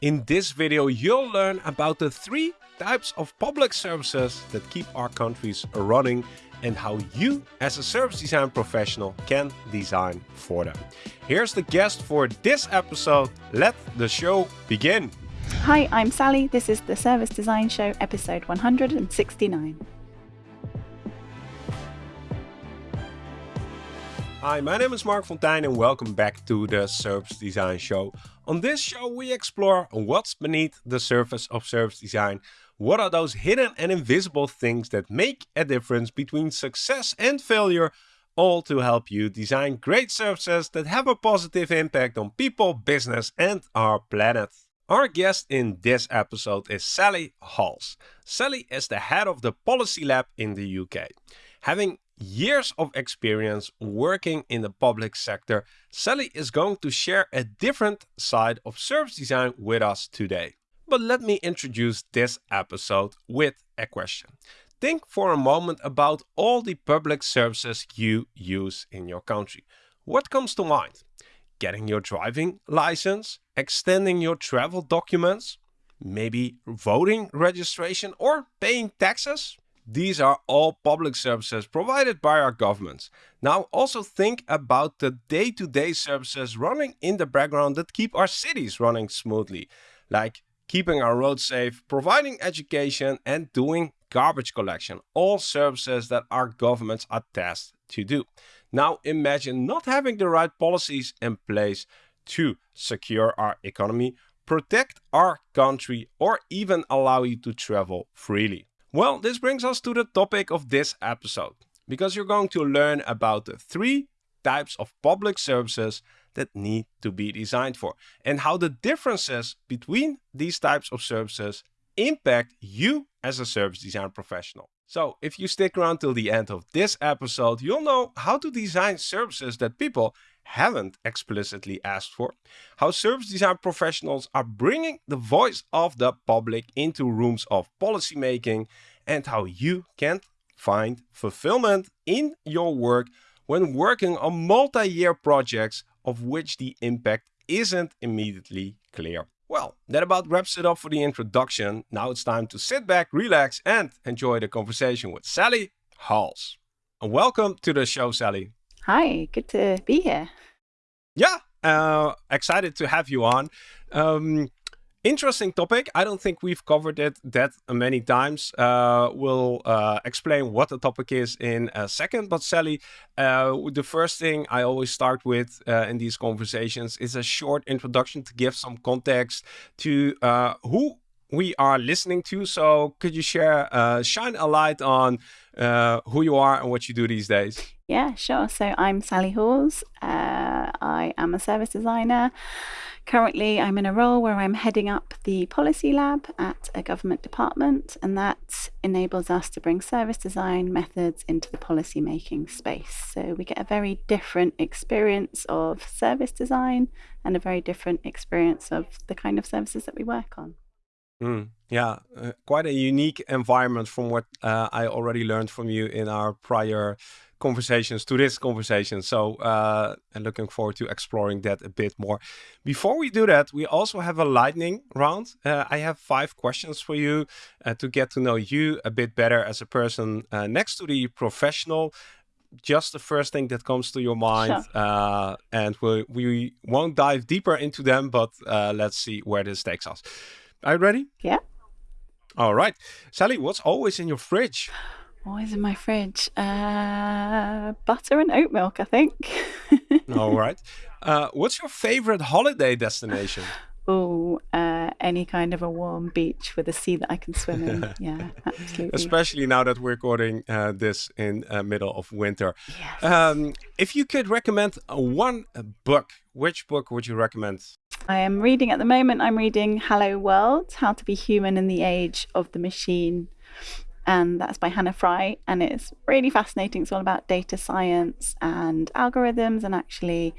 In this video, you'll learn about the three types of public services that keep our countries running and how you as a service design professional can design for them. Here's the guest for this episode. Let the show begin. Hi, I'm Sally. This is the Service Design Show, episode 169. Hi, my name is Marc Fonteijn and welcome back to the Service Design Show. On this show we explore what's beneath the surface of service design, what are those hidden and invisible things that make a difference between success and failure, all to help you design great services that have a positive impact on people, business and our planet. Our guest in this episode is Sally Halls. Sally is the head of the Policy Lab in the UK. Having years of experience working in the public sector, Sally is going to share a different side of service design with us today. But let me introduce this episode with a question. Think for a moment about all the public services you use in your country. What comes to mind? Getting your driving license, extending your travel documents, maybe voting registration or paying taxes? These are all public services provided by our governments. Now also think about the day-to-day -day services running in the background that keep our cities running smoothly, like keeping our roads safe, providing education and doing garbage collection, all services that our governments are tasked to do. Now imagine not having the right policies in place to secure our economy, protect our country or even allow you to travel freely. Well, this brings us to the topic of this episode, because you're going to learn about the three types of public services that need to be designed for and how the differences between these types of services impact you as a service design professional. So if you stick around till the end of this episode, you'll know how to design services that people haven't explicitly asked for, how service design professionals are bringing the voice of the public into rooms of policymaking, and how you can find fulfillment in your work when working on multi-year projects of which the impact isn't immediately clear. Well, that about wraps it up for the introduction. Now it's time to sit back, relax and enjoy the conversation with Sally Halls. And welcome to the show, Sally. Hi, good to be here. Yeah, uh, excited to have you on. Um, interesting topic. I don't think we've covered it that many times. Uh, we'll uh, explain what the topic is in a second. But Sally, uh, the first thing I always start with uh, in these conversations is a short introduction to give some context to uh, who we are listening to. So could you share, uh, shine a light on who you are and what you do these days? Yeah, sure. So I'm Sally Halls. I am a service designer. Currently, I'm in a role where I'm heading up the policy lab at a government department, and that enables us to bring service design methods into the policy making space. So we get a very different experience of service design and a very different experience of the kind of services that we work on. Mm, yeah, uh, quite a unique environment from what uh, I already learned from you in our prior conversations to this conversation. So uh, I'm looking forward to exploring that a bit more. Before we do that, we also have a lightning round. Uh, I have five questions for you uh, to get to know you a bit better as a person uh, next to the professional. Just the first thing that comes to your mind, sure. Uh, and we, we won't dive deeper into them, but uh, let's see where this takes us. Are you ready? Yeah. All right. Sally, what's always in your fridge? Always in my fridge. Uh, butter and oat milk, I think. All right. Uh, what's your favorite holiday destination? Oh, uh, any kind of a warm beach with a sea that I can swim in. yeah, absolutely. Especially now that we're recording uh, this in uh, middle of winter. Yes. Um, if you could recommend one book, which book would you recommend? I am reading at the moment. I'm reading Hello World: How to Be Human in the Age of the Machine and that's by Hannah Fry. And it's really fascinating. It's all about data science and algorithms and actually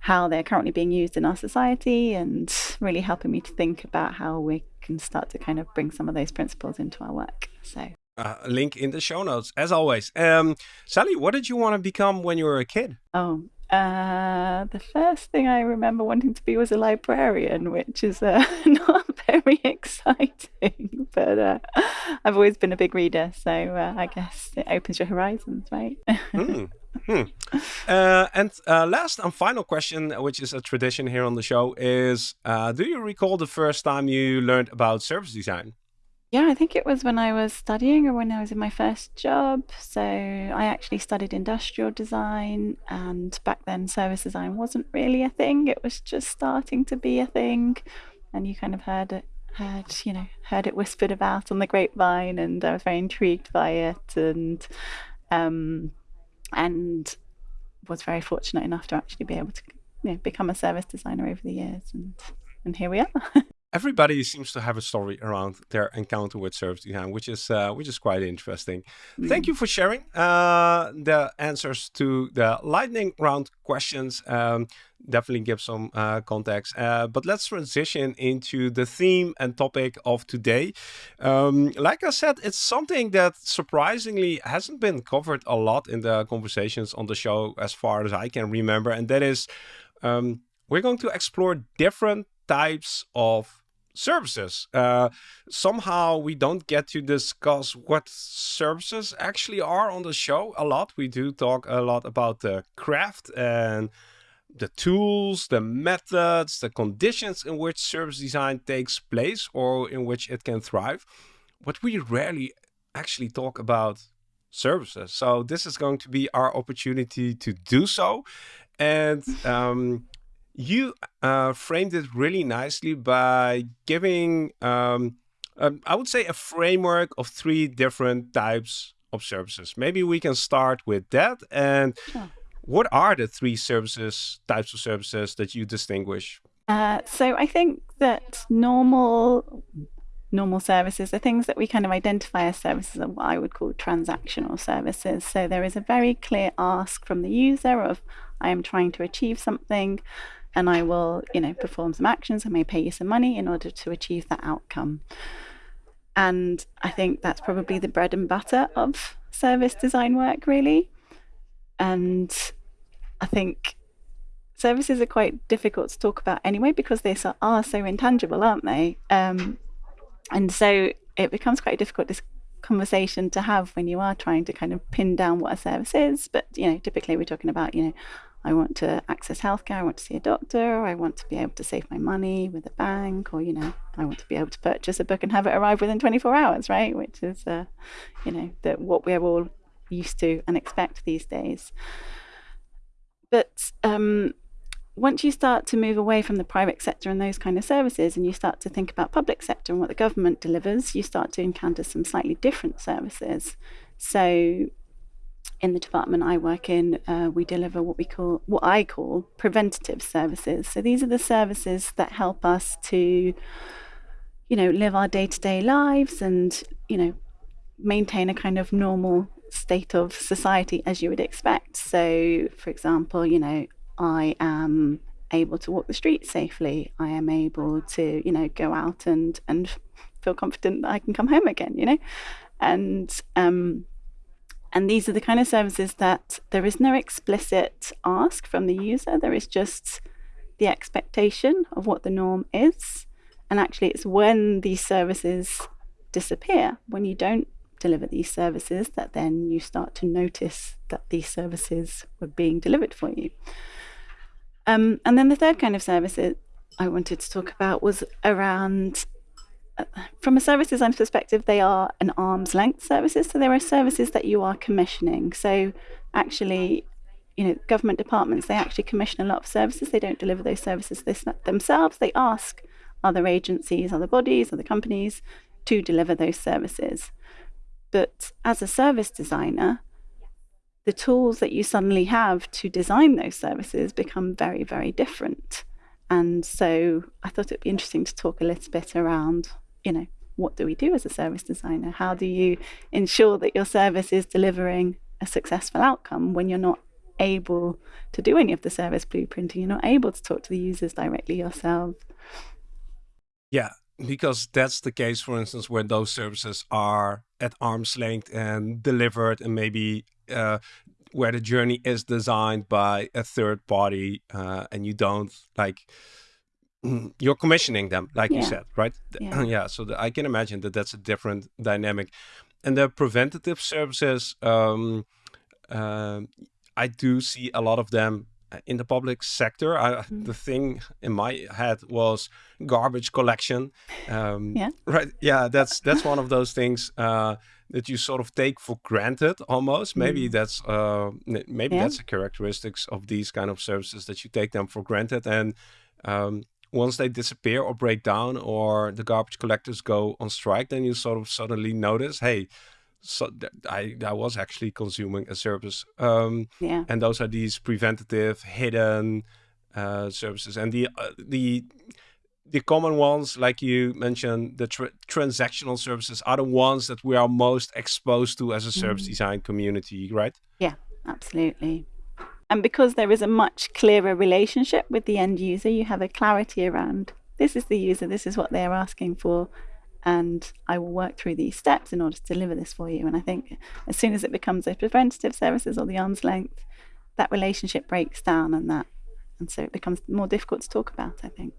how they're currently being used in our society and really helping me to think about how we can start to kind of bring some of those principles into our work. So. Uh, link in the show notes, as always. Um, Sally, what did you want to become when you were a kid? Oh, Uh, the first thing I remember wanting to be was a librarian, which is uh, not very exciting. But uh, I've always been a big reader, so uh, I guess it opens your horizons, right? mm. Hmm. Uh, and uh, last and final question, which is a tradition here on the show, is uh, do you recall the first time you learned about service design? Yeah, I think it was when I was studying or when I was in my first job. So I actually studied industrial design, and back then service design wasn't really a thing. It was just starting to be a thing, and you kind of heard it, heard you know, heard it whispered about on the grapevine, and I was very intrigued by it, and um, and was very fortunate enough to actually be able to you know, become a service designer over the years, and and here we are. everybody seems to have a story around their encounter with service design, which is uh, which is quite interesting. Mm. Thank you for sharing uh, the answers to the lightning round questions. Um, definitely give some uh, context. Uh, but let's transition into the theme and topic of today. Um, like I said, it's something that surprisingly hasn't been covered a lot in the conversations on the show as far as I can remember, and that is. Um, we're going to explore different types of services. Uh, somehow we don't get to discuss what services actually are on the show a lot. We do talk a lot about the craft and the tools, the methods, the conditions in which service design takes place or in which it can thrive. But we rarely actually talk about services. So this is going to be our opportunity to do so. And um, you uh, framed it really nicely by giving, um, um, I would say, a framework of three different types of services. Maybe we can start with that. And sure. what are the three services, types of services that you distinguish? Uh, so I think that normal normal services are things that we kind of identify as services are what I would call transactional services. So there is a very clear ask from the user of I am trying to achieve something and I will, you know, perform some actions. I may pay you some money in order to achieve that outcome. And I think that's probably the bread and butter of service design work, really. And I think services are quite difficult to talk about anyway because they are so intangible, aren't they? Um, and so it becomes quite a difficult conversation to have when you are trying to kind of pin down what a service is. But you know, typically we're talking about you know I want to access healthcare, I want to see a doctor, I want to be able to save my money with a bank, or, you know, I want to be able to purchase a book and have it arrive within 24 hours, right? Which is, uh, you know, what we're all used to and expect these days. But um, once you start to move away from the private sector and those kind of services, and you start to think about public sector and what the government delivers, you start to encounter some slightly different services. So in the department I work in, uh, we deliver what we call, what I call preventative services. So these are the services that help us to, you know, live our day to day lives and, you know, maintain a kind of normal state of society as you would expect. So, for example, you know, I am able to walk the streets safely. I am able to, you know, go out and and feel confident that I can come home again. You know, and um, and these are the kind of services that there is no explicit ask from the user. There is just the expectation of what the norm is. And actually, it's when these services disappear, when you don't deliver these services, that then you start to notice that these services were being delivered for you. Um, and then the third kind of services I wanted to talk about was around from a service design perspective, they are an arm's length services. So there are services that you are commissioning. So actually, you know, government departments, they actually commission a lot of services. They don't deliver those services themselves. They ask other agencies, other bodies, other companies to deliver those services. But as a service designer, the tools that you suddenly have to design those services become very, very different. And so I thought it'd be interesting to talk a little bit around you know, what do we do as a service designer? How do you ensure that your service is delivering a successful outcome when you're not able to do any of the service blueprinting? You're not able to talk to the users directly yourself. Yeah, because that's the case, for instance, where those services are at arm's length and delivered and maybe uh, where the journey is designed by a third party uh, and you don't like you're commissioning them like yeah. you said right? Yeah, yeah so the, i can imagine that that's a different dynamic. And the preventative services um, uh, i do see a lot of them uh, in the public sector. I, mm. the thing in my head was garbage collection um, yeah. right? Yeah that's that's one of those things uh, that you sort of take for granted almost. Maybe mm. that's uh, maybe yeah. that's the characteristics of these kind of services that you take them for granted. And um, once they disappear or break down or the garbage collectors go on strike, then you sort of suddenly notice, hey, so I, I was actually consuming a service. Um, yeah. And those are these preventative, hidden uh, services. And the uh, the the common ones, like you mentioned, the tra transactional services are the ones that we are most exposed to as a service mm. design community, right? Yeah, absolutely. And because there is a much clearer relationship with the end user, you have a clarity around this is the user, this is what they're asking for, and I will work through these steps in order to deliver this for you. And I think as soon as it becomes a preventative services or the arm's length, that relationship breaks down and that and so it becomes more difficult to talk about, I think.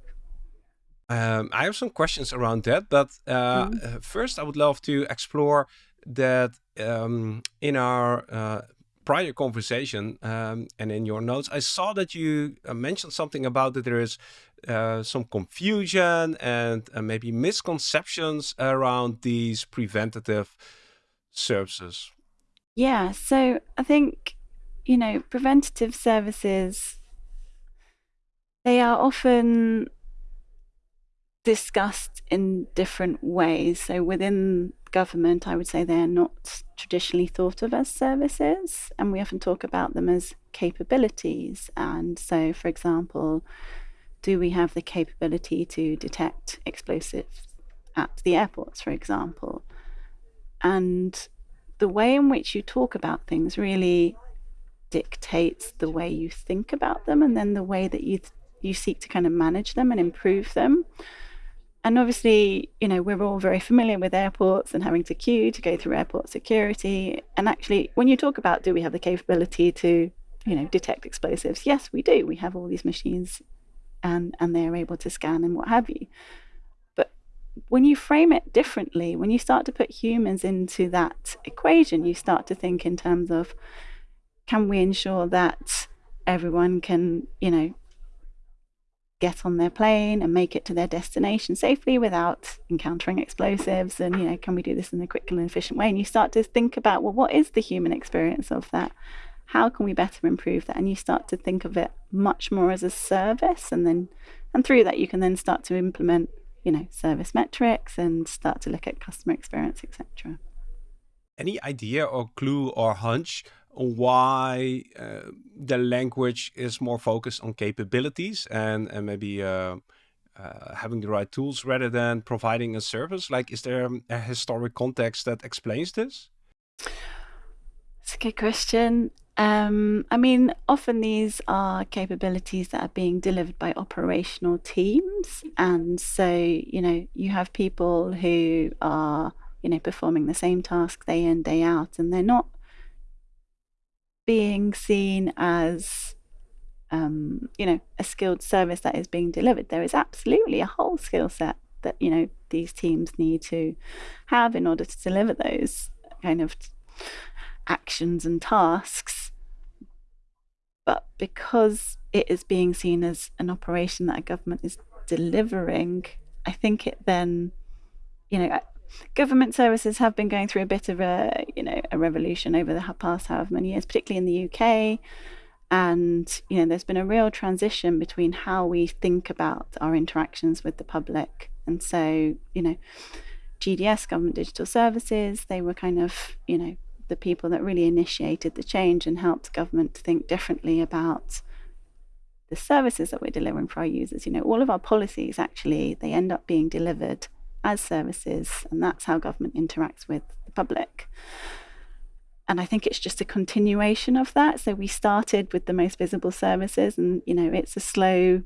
Um, I have some questions around that, but uh, mm. first I would love to explore that um, in our uh, prior conversation um, and in your notes, I saw that you uh, mentioned something about that there is uh, some confusion and uh, maybe misconceptions around these preventative services. Yeah, so I think, you know, preventative services, they are often discussed in different ways. So within government, I would say they're not traditionally thought of as services, and we often talk about them as capabilities. And so, for example, do we have the capability to detect explosives at the airports, for example? And the way in which you talk about things really dictates the way you think about them and then the way that you you seek to kind of manage them and improve them and obviously, you know, we're all very familiar with airports and having to queue to go through airport security. And actually, when you talk about do we have the capability to, you know, detect explosives? Yes, we do. We have all these machines and and they're able to scan and what have you. But when you frame it differently, when you start to put humans into that equation, you start to think in terms of can we ensure that everyone can, you know, get on their plane and make it to their destination safely without encountering explosives and you know can we do this in a quick and efficient way? And you start to think about well what is the human experience of that? How can we better improve that? And you start to think of it much more as a service and then and through that you can then start to implement you know service metrics and start to look at customer experience etc any idea or clue or hunch why uh, the language is more focused on capabilities and, and maybe uh, uh, having the right tools rather than providing a service? Like, is there a historic context that explains this? It's a good question. Um, I mean, often these are capabilities that are being delivered by operational teams. And so, you know, you have people who are, you know, performing the same task day in, day out, and they're not being seen as um, you know a skilled service that is being delivered. There is absolutely a whole skill set that you know these teams need to have in order to deliver those kind of actions and tasks. But because it is being seen as an operation that a government is delivering i think it then you know government services have been going through a bit of a you know a revolution over the past however many years, particularly in the UK. And you know, there's been a real transition between how we think about our interactions with the public. And so, you know, GDS, Government Digital Services, they were kind of, you know, the people that really initiated the change and helped government to think differently about the services that we're delivering for our users. You know, all of our policies actually they end up being delivered as services, and that's how government interacts with the public. And I think it's just a continuation of that. So we started with the most visible services, and you know, it's a slow,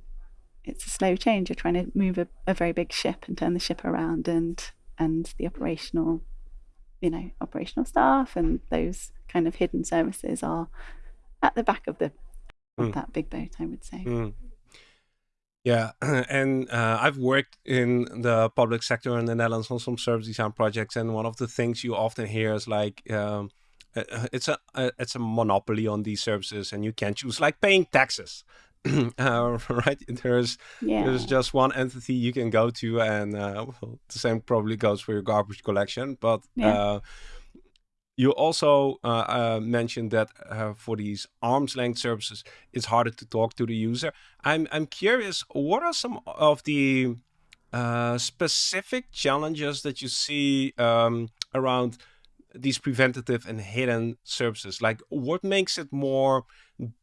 it's a slow change. You're trying to move a, a very big ship and turn the ship around, and and the operational, you know, operational staff and those kind of hidden services are at the back of the of mm. that big boat, I would say. Mm. Yeah, and uh, I've worked in the public sector in the Netherlands on some service design projects, and one of the things you often hear is like, um, uh, uh, it's a uh, it's a monopoly on these services, and you can't choose, like paying taxes. uh, right there's yeah. there's just one entity you can go to and uh, well, the same probably goes for your garbage collection but yeah. uh, you also uh, uh, mentioned that uh, for these arm's length services, it's harder to talk to the user. I'm I'm curious, what are some of the uh, specific challenges that you see um, around these preventative and hidden services? Like, what makes it more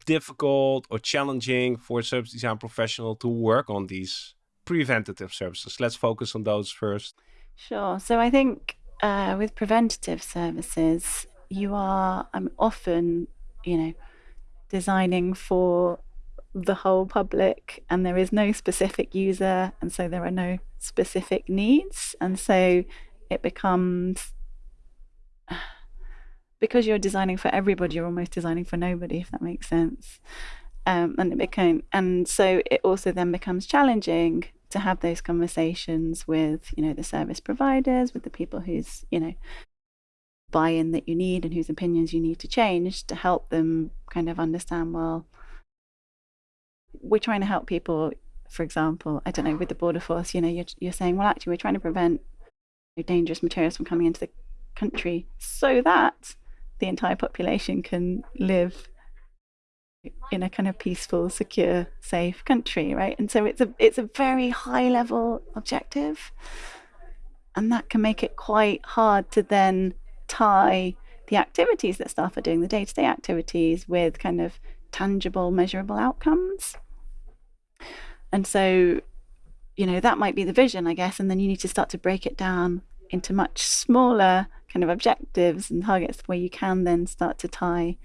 difficult or challenging for a service design professional to work on these preventative services? Let's focus on those first. Sure. So I think uh, with preventative services, you are um, often, you know, designing for the whole public and there is no specific user and so there are no specific needs and so it becomes because you're designing for everybody you're almost designing for nobody if that makes sense. Um, and it became and so it also then becomes challenging to have those conversations with you know the service providers with the people whose you know buy-in that you need and whose opinions you need to change to help them kind of understand well we're trying to help people for example i don't know with the border force you know you're, you're saying well actually we're trying to prevent dangerous materials from coming into the country so that the entire population can live in a kind of peaceful, secure, safe country, right? And so it's a it's a very high level objective, and that can make it quite hard to then tie the activities that staff are doing, the day-to-day activities, with kind of tangible, measurable outcomes. And so, you know, that might be the vision, I guess, and then you need to start to break it down into much smaller kind of objectives and targets where you can then start to tie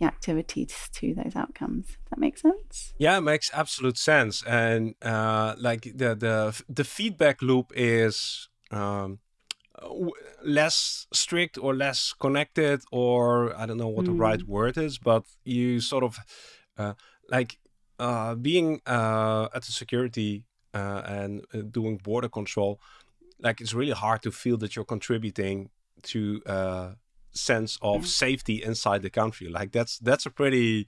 the activities to those outcomes. Does that make sense? Yeah, it makes absolute sense. And uh, like the the the feedback loop is um, less strict or less connected, or I don't know what mm. the right mm. word is, but you sort of uh, like uh, being uh, at the security uh, and uh, doing border control. Like it's really hard to feel that you're contributing to sense of yeah. safety inside the country. Like that's that's a pretty,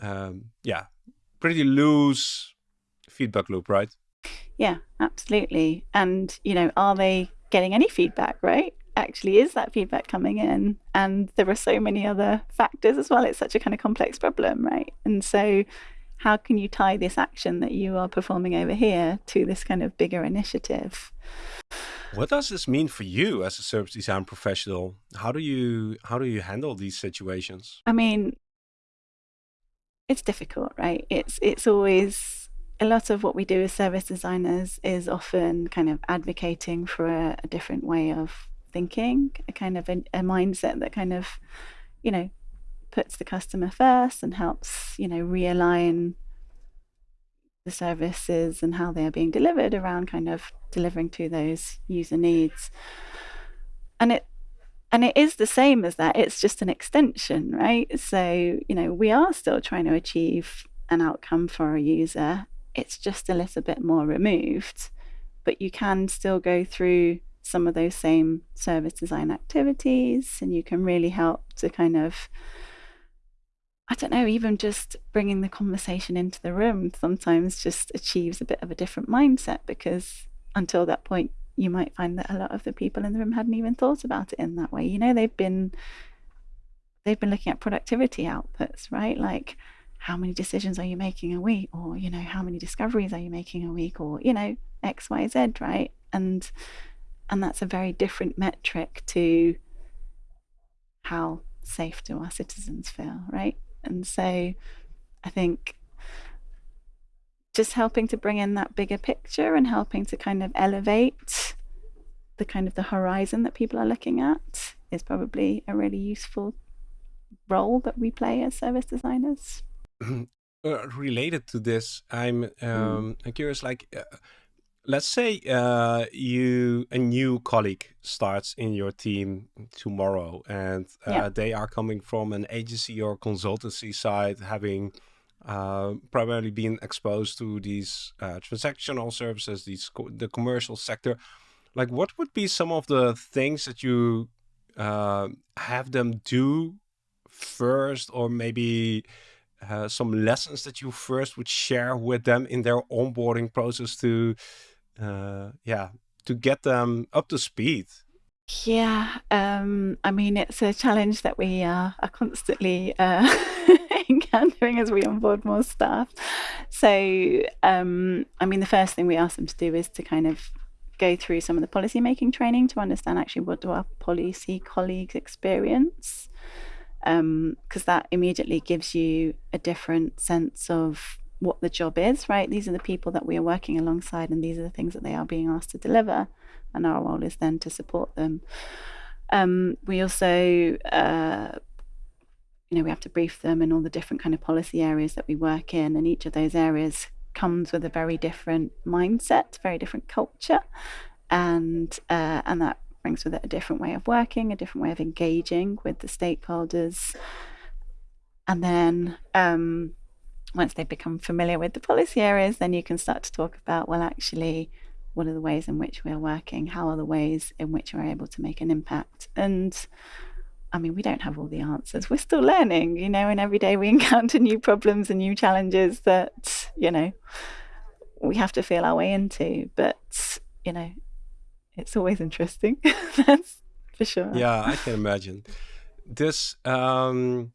um, yeah, pretty loose feedback loop, right? Yeah, absolutely. And you know, are they getting any feedback? Right? Actually, is that feedback coming in? And there are so many other factors as well. It's such a kind of complex problem, right? And so, how can you tie this action that you are performing over here to this kind of bigger initiative? What does this mean for you as a service design professional? How do you how do you handle these situations? I mean, it's difficult, right? It's it's always a lot of what we do as service designers is often kind of advocating for a, a different way of thinking, a kind of a, a mindset that kind of, you know, puts the customer first and helps, you know, realign the services and how they are being delivered around kind of delivering to those user needs. And it and it is the same as that. It's just an extension, right? So, you know, we are still trying to achieve an outcome for a user. It's just a little bit more removed, but you can still go through some of those same service design activities and you can really help to kind of I don't know, even just bringing the conversation into the room sometimes just achieves a bit of a different mindset because until that point, you might find that a lot of the people in the room hadn't even thought about it in that way. You know, they've been they've been looking at productivity outputs, right? Like how many decisions are you making a week, or you know, how many discoveries are you making a week, or you know, X, Y, Z, right? And and that's a very different metric to how safe do our citizens feel, right? And so I think just helping to bring in that bigger picture and helping to kind of elevate the kind of the horizon that people are looking at is probably a really useful role that we play as service designers. Uh, related to this, I'm um, mm. curious, like, uh, let's say uh, you a new colleague starts in your team tomorrow and uh, yeah. they are coming from an agency or consultancy side having uh, primarily been exposed to these uh, transactional services these co the commercial sector like what would be some of the things that you uh, have them do first or maybe uh, some lessons that you first would share with them in their onboarding process to uh, yeah to get them up to speed. Yeah um, i mean it's a challenge that we are constantly uh, encountering as we onboard more staff. So um, i mean the first thing we ask them to do is to kind of go through some of the policy making training to understand actually what do our policy colleagues experience. Because um, that immediately gives you a different sense of what the job is, right? These are the people that we are working alongside, and these are the things that they are being asked to deliver, and our role is then to support them. Um, we also, uh, you know, we have to brief them in all the different kind of policy areas that we work in, and each of those areas comes with a very different mindset, very different culture, and uh, and that brings with it a different way of working, a different way of engaging with the stakeholders. And then um, once they've become familiar with the policy areas, then you can start to talk about, well, actually, what are the ways in which we are working? How are the ways in which we're able to make an impact? And I mean, we don't have all the answers. We're still learning, you know, and every day we encounter new problems and new challenges that, you know, we have to feel our way into. But, you know, it's always interesting. That's for sure. Yeah, I can imagine. This um,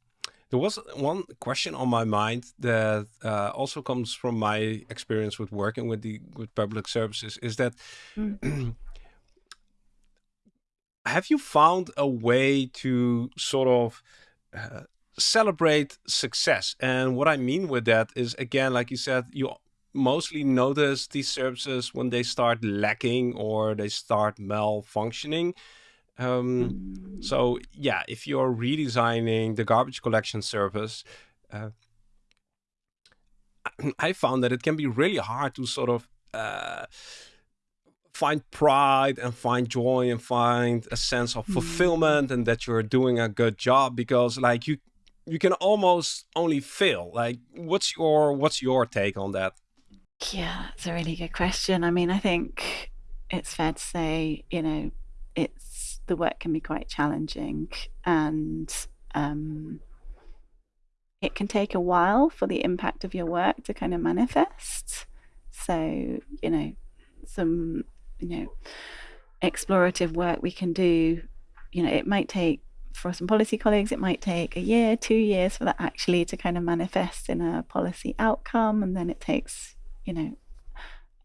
there was one question on my mind that uh, also comes from my experience with working with the with public services. Is that mm. have you found a way to sort of uh, celebrate success? And what I mean with that is again, like you said, you mostly notice these services when they start lacking or they start malfunctioning. Um. So yeah, if you're redesigning the garbage collection service, uh, I found that it can be really hard to sort of uh, find pride and find joy and find a sense of mm. fulfillment and that you're doing a good job because like you you can almost only fail like what's your what's your take on that yeah, it's a really good question. I mean, I think it's fair to say, you know, it's the work can be quite challenging and um, it can take a while for the impact of your work to kind of manifest. So, you know, some, you know, explorative work we can do, you know, it might take for some policy colleagues, it might take a year, two years for that actually to kind of manifest in a policy outcome. And then it takes, you know,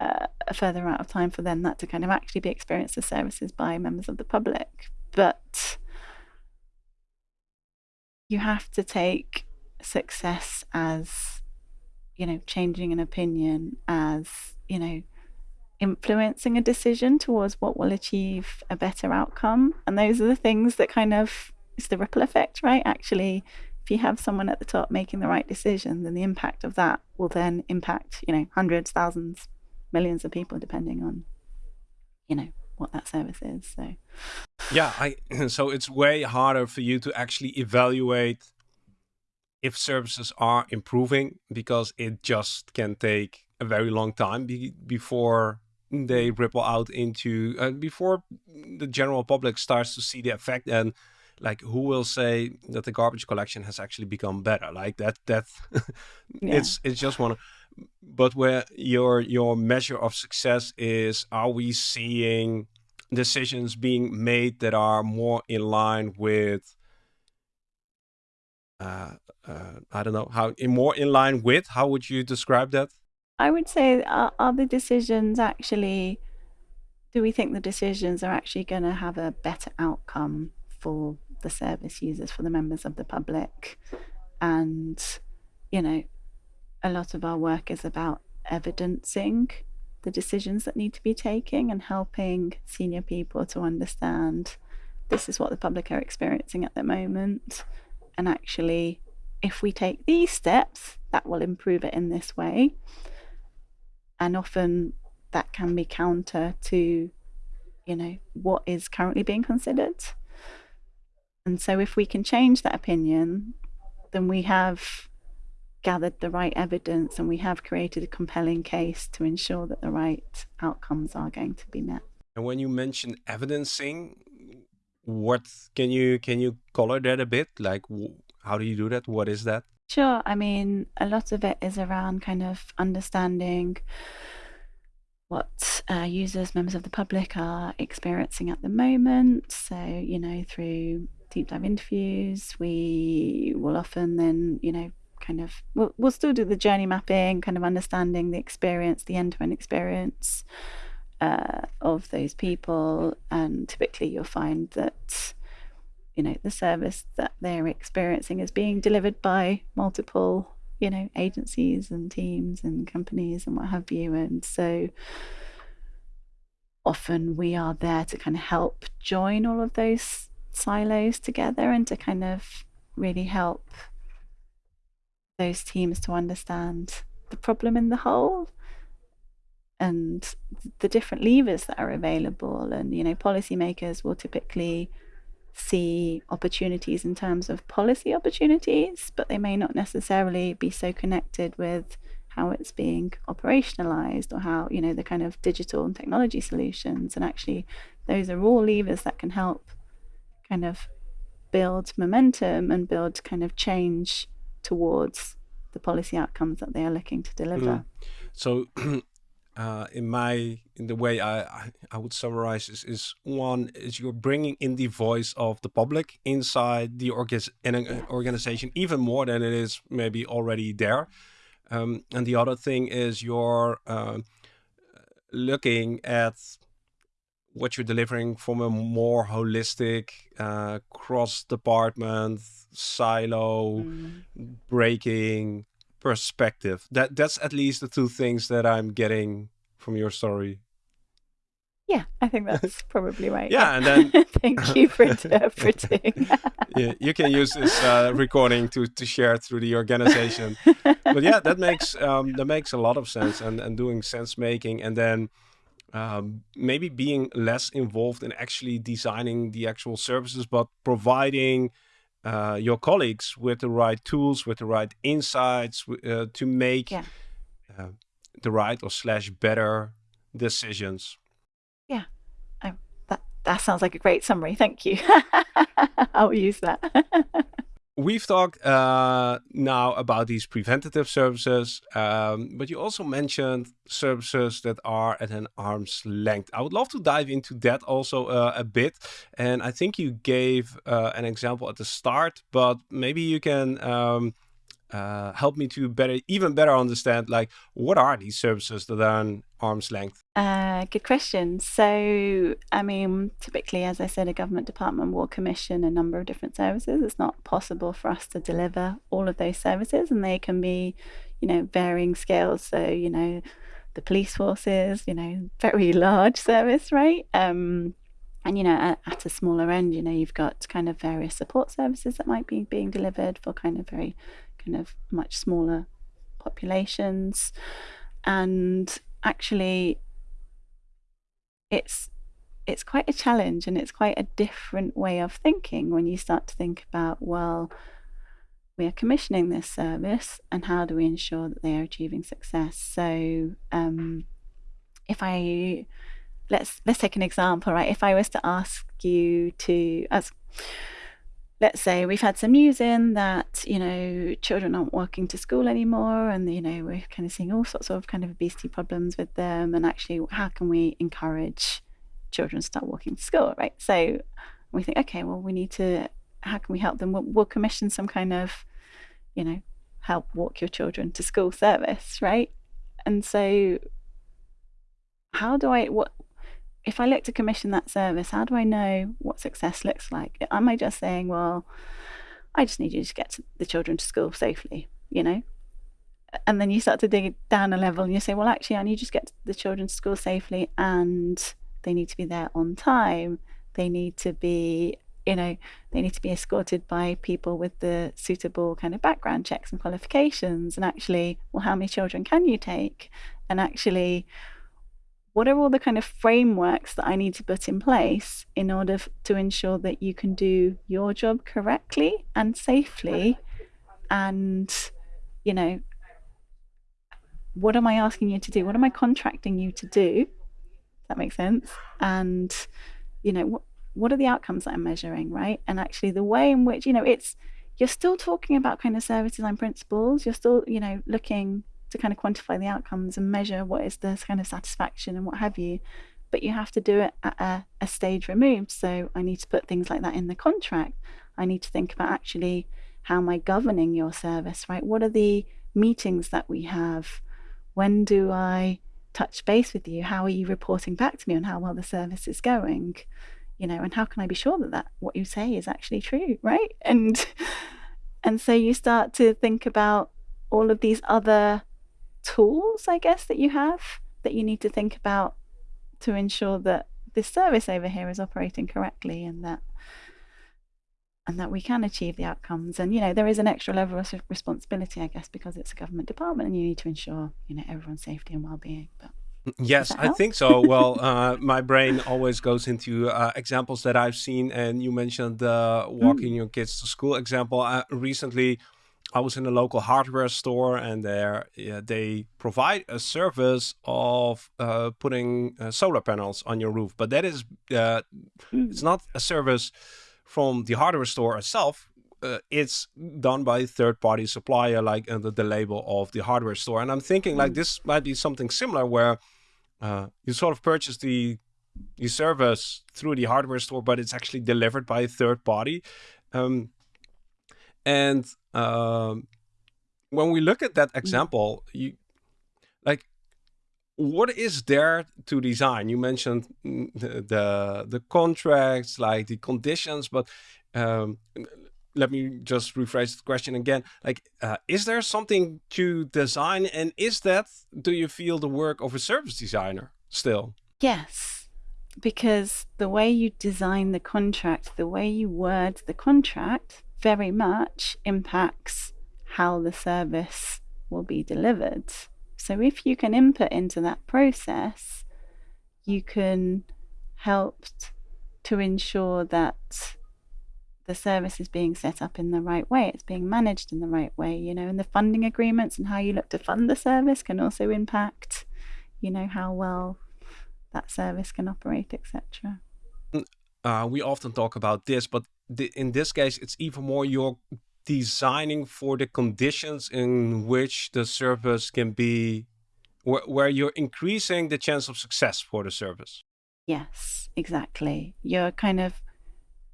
uh, a further amount of time for then that to kind of actually be experienced as services by members of the public. But you have to take success as, you know, changing an opinion, as, you know, influencing a decision towards what will achieve a better outcome. And those are the things that kind of, it's the ripple effect, right? Actually, if you have someone at the top making the right decision, then the impact of that will then impact, you know, hundreds, thousands, millions of people, depending on, you know, what that service is. So, yeah, I so it's way harder for you to actually evaluate if services are improving because it just can take a very long time be, before they ripple out into uh, before the general public starts to see the effect and like who will say that the garbage collection has actually become better like that that yeah. it's it's just one but where your your measure of success is are we seeing decisions being made that are more in line with uh, uh, I don't know how in more in line with how would you describe that? I would say are, are the decisions actually do we think the decisions are actually going to have a better outcome for the service users, for the members of the public. And, you know, a lot of our work is about evidencing the decisions that need to be taken and helping senior people to understand this is what the public are experiencing at the moment. And actually, if we take these steps, that will improve it in this way. And often that can be counter to, you know, what is currently being considered. And so if we can change that opinion, then we have gathered the right evidence and we have created a compelling case to ensure that the right outcomes are going to be met. And when you mention evidencing, what can you can you color that a bit? Like, how do you do that? What is that? Sure. I mean, a lot of it is around kind of understanding what uh, users, members of the public are experiencing at the moment. So, you know, through deep dive interviews, we will often then, you know, kind of, we'll, we'll still do the journey mapping, kind of understanding the experience, the end to end experience uh, of those people. And typically you'll find that, you know, the service that they're experiencing is being delivered by multiple you know, agencies and teams and companies and what have you. And so often we are there to kind of help join all of those silos together and to kind of really help those teams to understand the problem in the whole and the different levers that are available and you know policymakers will typically see opportunities in terms of policy opportunities, but they may not necessarily be so connected with how it's being operationalized or how, you know, the kind of digital and technology solutions. And actually, those are all levers that can help kind of build momentum and build kind of change towards the policy outcomes that they are looking to deliver. Mm. So uh, in my in the way I, I, would summarize is is one is you're bringing in the voice of the public inside the orga uh, organization even more than it is maybe already there, um, and the other thing is you're uh, looking at what you're delivering from a more holistic, uh, cross department, silo, mm. breaking perspective. That that's at least the two things that I'm getting from your story. Yeah, I think that's probably right. yeah, and then thank you for interpreting. yeah, you can use this uh, recording to to share through the organization. but yeah, that makes um, that makes a lot of sense, and and doing sense making, and then. Um, maybe being less involved in actually designing the actual services, but providing uh, your colleagues with the right tools, with the right insights uh, to make yeah. uh, the right or slash better decisions. Yeah, I, that that sounds like a great summary. Thank you. I'll use that. We've talked uh, now about these preventative services, um, but you also mentioned services that are at an arm's length. I would love to dive into that also uh, a bit. And I think you gave uh, an example at the start, but maybe you can um, uh, help me to better, even better understand, like what are these services that are on arm's length? Uh, good question. So, I mean, typically, as I said, a government department will commission a number of different services. It's not possible for us to deliver all of those services, and they can be, you know, varying scales. So, you know, the police forces, you know, very large service, right? Um, and you know at, at, a smaller end you know you've got kind of various support services that might be being delivered for kind of very kind of much smaller populations. And actually, it's it's quite a challenge and it's quite a different way of thinking when you start to think about well we are commissioning this service and how do we ensure that they are achieving success so um, if i let's let's take an example right if i was to ask you to as let's say we've had some news in that you know children aren't walking to school anymore and you know we're kind of seeing all sorts of kind of obesity problems with them and actually how can we encourage children to start walking to school right? So we think okay well we need to how can we help them? We'll, we'll commission some kind of you know help walk your children to school service right? And so how do i what if I look to commission that service, how do I know what success looks like? Am I just saying, well, I just need you to get the children to school safely, you know? And then you start to dig down a level and you say, well, actually, I need you to get the children to school safely and they need to be there on time. They need to be, you know, they need to be escorted by people with the suitable kind of background checks and qualifications. And actually, well, how many children can you take? And actually, what are all the kind of frameworks that I need to put in place in order to ensure that you can do your job correctly and safely? And, you know, what am I asking you to do? What am I contracting you to do? That makes sense? And, you know, what, what are the outcomes that I'm measuring, right? And actually, the way in which, you know, it's, you're still talking about kind of service design principles. You're still, you know, looking to kind of quantify the outcomes and measure what is the kind of satisfaction and what have you. But you have to do it at a, a stage removed. So I need to put things like that in the contract. I need to think about actually how am I governing your service, right? What are the meetings that we have? When do I touch base with you? How are you reporting back to me on how well the service is going? You know, and how can I be sure that, that what you say is actually true, right? And and so you start to think about all of these other tools, I guess, that you have that you need to think about to ensure that this service over here is operating correctly and that and that we can achieve the outcomes. And you know, there is an extra level of responsibility, I guess, because it's a government department, and you need to ensure you know everyone's safety and well-being. But mm, Yes, I think so. well, uh, my brain always goes into uh, examples that I've seen, and you mentioned the walking mm. your kids to school example. Uh, recently, I was in a local hardware store, and there yeah, they provide a service of uh, putting uh, solar panels on your roof. But that is, uh, mm. it's not a service from the hardware store itself. Uh, it's done by a third-party supplier, like under the label of the hardware store. And I'm thinking, mm. like this might be something similar, where uh, you sort of purchase the the service through the hardware store, but it's actually delivered by a third party. Um, and um, when we look at that mm. example, you like what is there to design? You mentioned the the, the contracts, like the conditions, but um, let me just rephrase the question again. Like, uh, is there something to design, and is that do you feel the work of a service designer still? Yes, because the way you design the contract, the way you word the contract, very much impacts how the service will be delivered. So if you can input into that process, you can help to ensure that the service is being set up in the right way, it's being managed in the right way, you know, and the funding agreements and how you look to fund the service can also impact, you know, how well that service can operate, etc. Uh, we often talk about this, but the, in this case, it's even more you're designing for the conditions in which the service can be, wh where you're increasing the chance of success for the service. Yes, exactly. You're kind of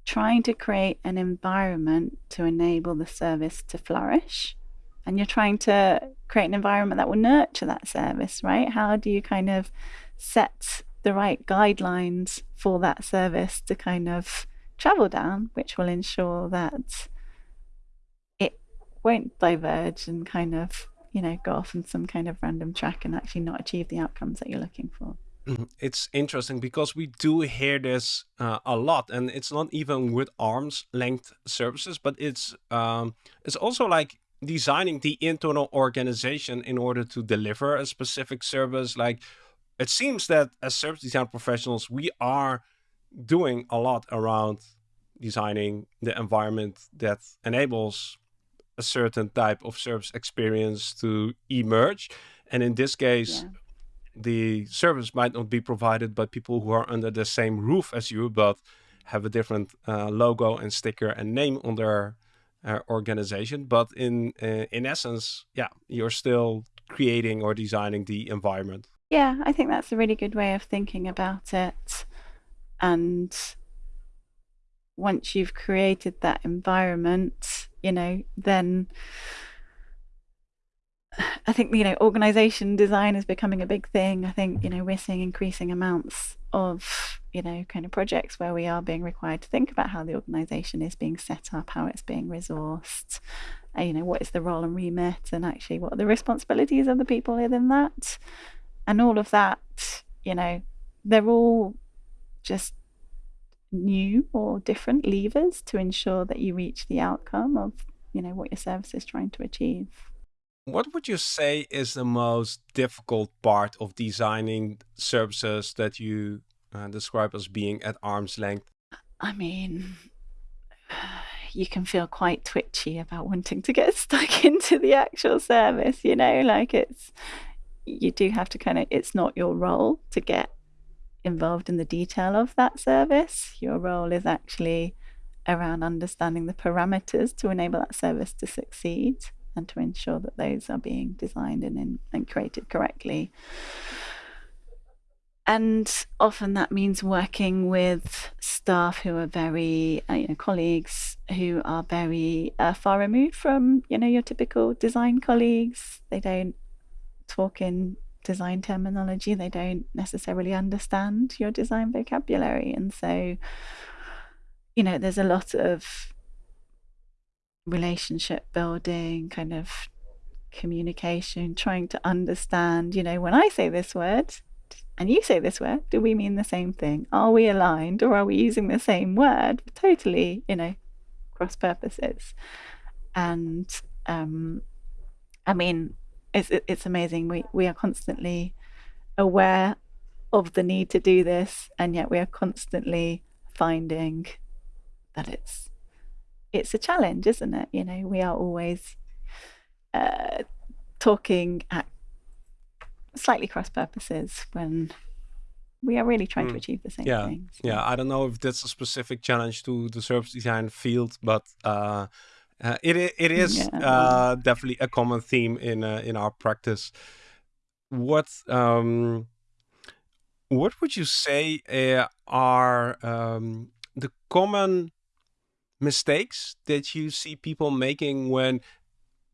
trying to create an environment to enable the service to flourish. And you're trying to create an environment that will nurture that service, right? How do you kind of set the right guidelines for that service to kind of travel down, which will ensure that it won't diverge and kind of, you know, go off on some kind of random track and actually not achieve the outcomes that you're looking for. Mm-hmm. It's interesting because we do hear this uh, a lot, and it's not even with arms length services, but it's um, it's also like designing the internal organization in order to deliver a specific service. Like it seems that as service design professionals, we are doing a lot around designing the environment that enables a certain type of service experience to emerge. And in this case, yeah. the service might not be provided by people who are under the same roof as you, but have a different uh, logo and sticker and name on their uh, organization. But in uh, in essence, yeah, you're still creating or designing the environment. Yeah, I think that's a really good way of thinking about it. And once you've created that environment, you know, then I think, you know, organization design is becoming a big thing. I think, you know, we're seeing increasing amounts of, you know, kind of projects where we are being required to think about how the organization is being set up, how it's being resourced, uh, you know, what is the role and remit, and actually what are the responsibilities of the people within that. And all of that, you know, they're all just new or different levers to ensure that you reach the outcome of you know what your service is trying to achieve what would you say is the most difficult part of designing services that you uh, describe as being at arm's length? I mean, you can feel quite twitchy about wanting to get stuck into the actual service, you know, like it's, you do have to kind of, it's not your role to get involved in the detail of that service. Your role is actually around understanding the parameters to enable that service to succeed and to ensure that those are being designed and, and created correctly. And often that means working with staff who are very, uh, you know, colleagues who are very uh, far removed from, you know, your typical design colleagues. They don't talk in design terminology. They don't necessarily understand your design vocabulary. And so, you know, there's a lot of relationship building, kind of communication, trying to understand, you know, when I say this word and you say this word, do we mean the same thing? Are we aligned or are we using the same word totally, you know, cross purposes? And um, I mean, it's it's amazing. We we are constantly aware of the need to do this, and yet we are constantly finding that it's it's a challenge, isn't it? You know, we are always uh, talking at slightly cross purposes when we are really trying mm. to achieve the same yeah. things. Yeah, I don't know if that's a specific challenge to the service design field, but uh, uh, it it is yeah. uh, definitely a common theme in uh, in our practice. What um, what would you say uh, are um, the common mistakes that you see people making when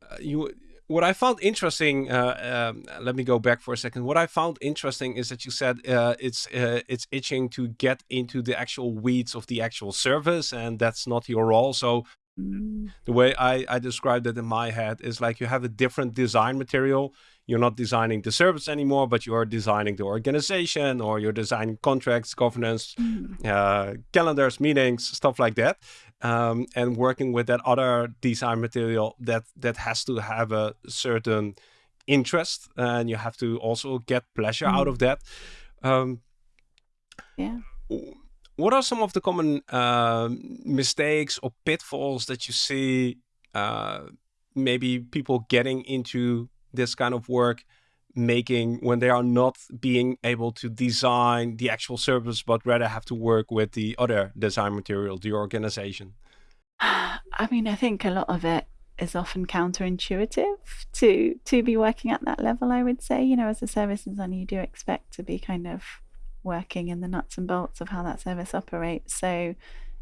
uh, you what I found interesting, uh, um, let me go back for a second. What I found interesting is that you said uh, it's uh, it's itching to get into the actual weeds of the actual service, and that's not your role. So. The way I, I described it in my head is like you have a different design material you're not designing the service anymore, but you're designing the organization or you're designing contracts, governance, mm. uh, calendars, meetings, stuff like that. Um, and working with that other design material that that has to have a certain interest and you have to also get pleasure mm. out of that. Um, yeah. What are some of the common uh, mistakes or pitfalls that you see uh, maybe people getting into this kind of work making when they are not being able to design the actual service, but rather have to work with the other design material, the organization? I mean, I think a lot of it is often counterintuitive to to be working at that level. I would say, you know, as a service designer, you do expect to be kind of working in the nuts and bolts of how that service operates. So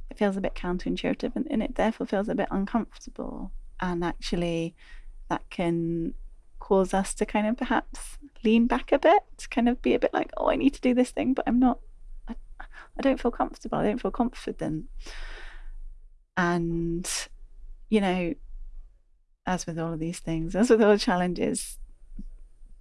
it feels a bit counterintuitive, and, and it therefore feels a bit uncomfortable. And actually, that can cause us to kind of perhaps lean back a bit, kind of be a bit like, oh, I need to do this thing, but I'm not, I, I don't feel comfortable, I don't feel confident. And, you know, as with all of these things, as with all the challenges,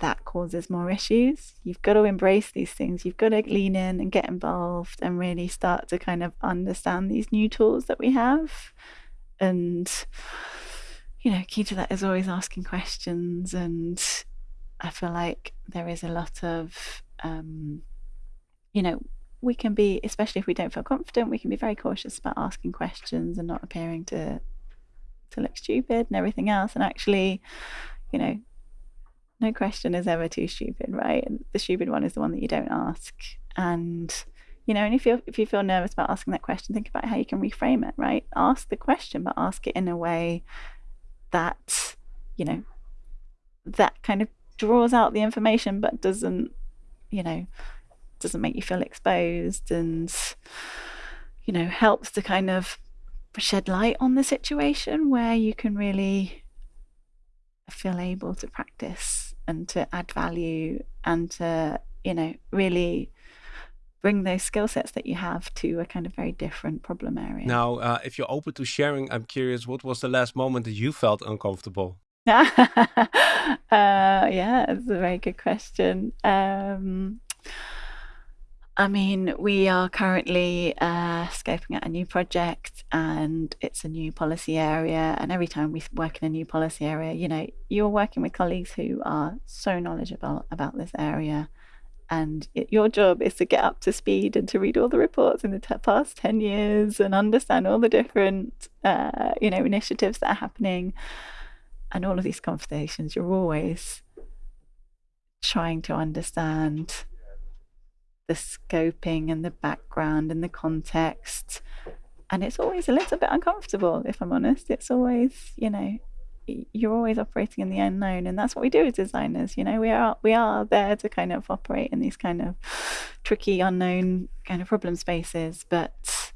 that causes more issues. You've got to embrace these things. You've got to lean in and get involved and really start to kind of understand these new tools that we have. And you know, key to that is always asking questions. And I feel like there is a lot of, um, you know, we can be, especially if we don't feel confident, we can be very cautious about asking questions and not appearing to to look stupid and everything else. And actually, you know, no question is ever too stupid, right? The stupid one is the one that you don't ask. And you know, and if you if you feel nervous about asking that question, think about how you can reframe it, right? Ask the question, but ask it in a way that, you know, that kind of draws out the information but doesn't, you know, doesn't make you feel exposed and, you know, helps to kind of shed light on the situation where you can really feel able to practice and to add value and to, you know, really bring those skill sets that you have to a kind of very different problem area. Now, uh, if you're open to sharing, I'm curious, what was the last moment that you felt uncomfortable? uh, yeah, it's a very good question. Um, I mean, we are currently uh, scoping out a new project and it's a new policy area. And every time we work in a new policy area, you know, you're working with colleagues who are so knowledgeable about this area. And it, your job is to get up to speed and to read all the reports in the past 10 years and understand all the different, uh, you know, initiatives that are happening. And all of these conversations, you're always trying to understand the scoping and the background and the context. And it's always a little bit uncomfortable, if I'm honest. It's always, you know, you're always operating in the unknown and that's what we do as designers you know we are we are there to kind of operate in these kind of tricky unknown kind of problem spaces but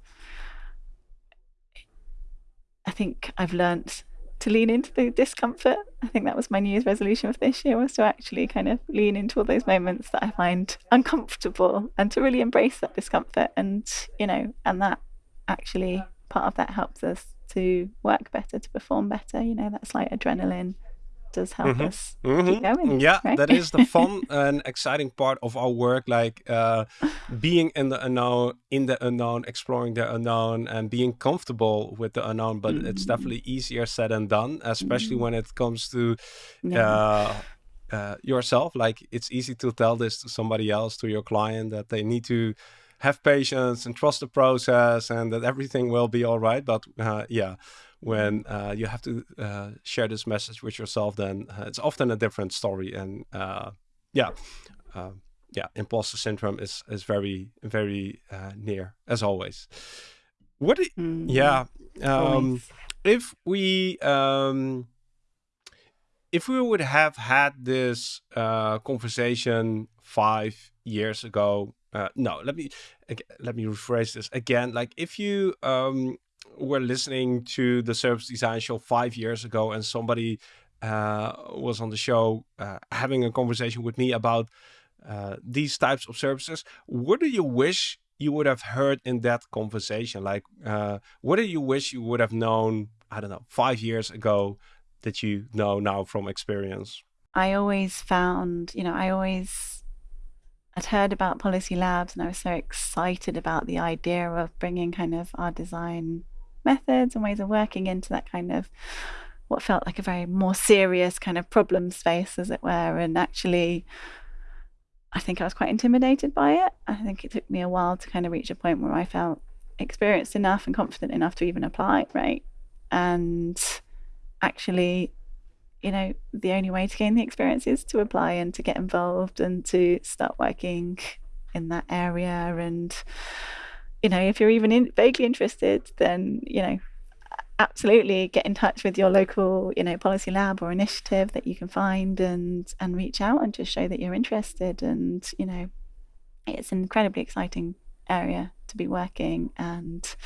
i think i've learnt to lean into the discomfort. I think that was my New Year's resolution for this year was to actually kind of lean into all those moments that I find uncomfortable and to really embrace that discomfort and you know and that actually part of that helps us to work better, to perform better, you know, that's like adrenaline does help mm -hmm. us mm -hmm. keep mm-hmm. going. Yeah, right? that is the fun and exciting part of our work, like uh, being in the unknown, in the unknown, exploring the unknown, and being comfortable with the unknown. But mm it's definitely easier said than done, especially when it comes to. Yeah. Uh, uh, yourself like it's easy to tell this to somebody else to your client that they need to have patience and trust the process and that everything will be all right but uh, yeah when uh, you have to uh, share this message with yourself, then uh, it's often a different story. And uh, yeah, uh, yeah, imposter syndrome is is very very uh, near as always. What? Mm. Yeah, um, if we um, if we would have had this conversation five years ago. no, let me let me rephrase this again. Like if you um, were listening to the service design show five years ago and somebody uh, was on the show uh, having a conversation with me about uh, these types of services, what do you wish you would have heard in that conversation? Like, uh, what do you wish you would have known, I don't know, five years ago that you know now from experience? I always found, you know, I always I'd heard about policy labs and I was so excited about the idea of bringing kind of our design methods and ways of working into that kind of what felt like a very more serious kind of problem space, as it were. And actually, I think I was quite intimidated by it. I think it took me a while to kind of reach a point where I felt experienced enough and confident enough to even apply, right? And actually, you know, the only way to gain the experience is to apply and to get involved and to start working in that area and you know, if you're even in, vaguely interested, then, you know, absolutely get in touch with your local, you know, policy lab or initiative that you can find and and reach out and just show that you're interested. And, you know, it's an incredibly exciting area to be working and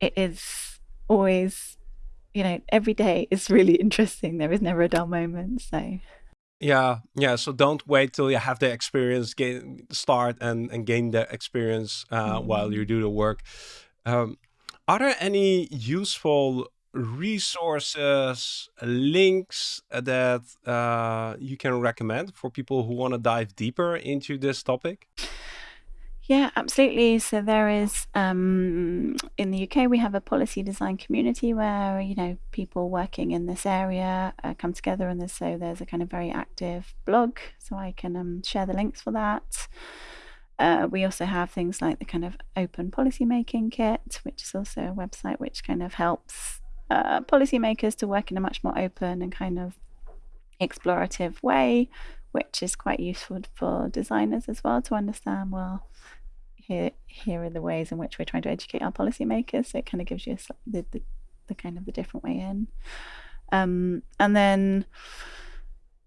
it is always you know every day is really interesting there is never a dull moment so yeah, yeah. So don't wait till you have the experience, gain start and and gain the experience uh, mm. while you do the work. Um, are there any useful resources, links that uh, you can recommend for people who want to dive deeper into this topic? Yeah, absolutely. So there is um, in the UK we have a policy design community where you know people working in this area uh, come together, and there's, so there's a kind of very active blog. So I can um, share the links for that. Uh, we also have things like the kind of open policy making kit, which is also a website which kind of helps uh, policymakers to work in a much more open and kind of explorative way, which is quite useful for designers as well to understand well here here are the ways in which we're trying to educate our policymakers. So it kind of gives you a, the, the, the kind of the different way in. Um, and then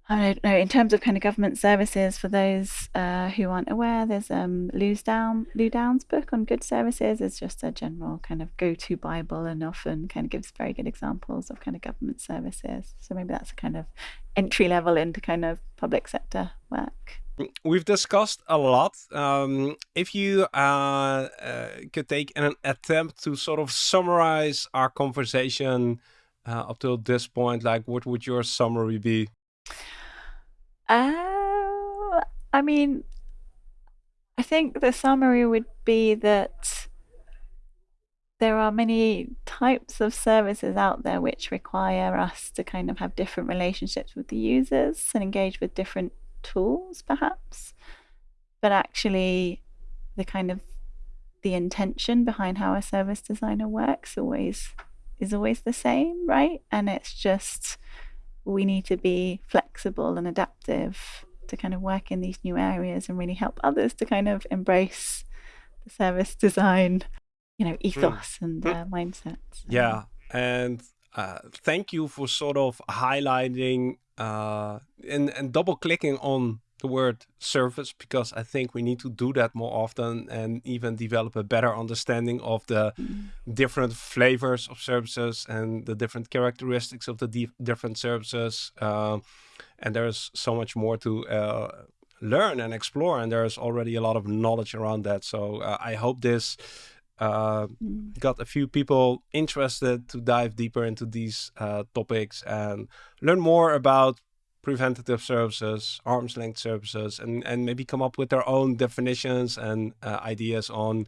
I don't know in terms of kind of government services for those uh, who aren't aware. There's um, Lou's Downe Lou Downe's book on good services. It's just a general kind of go-to Bible and often kind of gives very good examples of kind of government services. So maybe that's a kind of entry level into kind of public sector work we've discussed a lot. Um, if you uh, uh, could take an attempt to sort of summarize our conversation uh, up till this point, like what would your summary be? Uh, I mean, I think the summary would be that there are many types of services out there which require us to kind of have different relationships with the users and engage with different tools, perhaps. But actually, the kind of the intention behind how a service designer works always is always the same, right? And it's just we need to be flexible and adaptive to kind of work in these new areas and really help others to kind of embrace the service design, you know, ethos mm. and uh, mindset. So. Yeah, and uh, thank you for sort of highlighting uh, and and double clicking on the word service because I think we need to do that more often and even develop a better understanding of the different flavors of services and the different characteristics of the different services. Uh, and there's so much more to uh, learn and explore, and there's already a lot of knowledge around that. So uh, I hope this. Uh, mm. got a few people interested to dive deeper into these uh, topics and learn more about preventative services, arm's length services, and, and maybe come up with their own definitions and uh, ideas on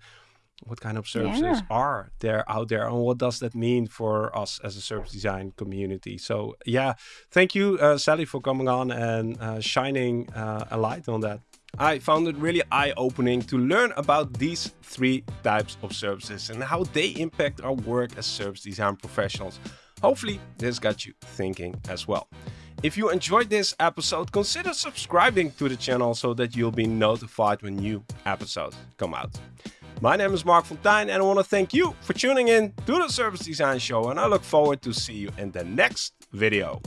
what kind of services yeah. are there out there and what does that mean for us as a service design community. So yeah, thank you, uh, Sally, for coming on and uh, shining uh, a light on that. I found it really eye-opening to learn about these three types of services and how they impact our work as service design professionals. Hopefully this got you thinking as well. If you enjoyed this episode, consider subscribing to the channel so that you'll be notified when new episodes come out. My name is Marc Fonteijn and I want to thank you for tuning in to the Service Design Show and I look forward to see you in the next video.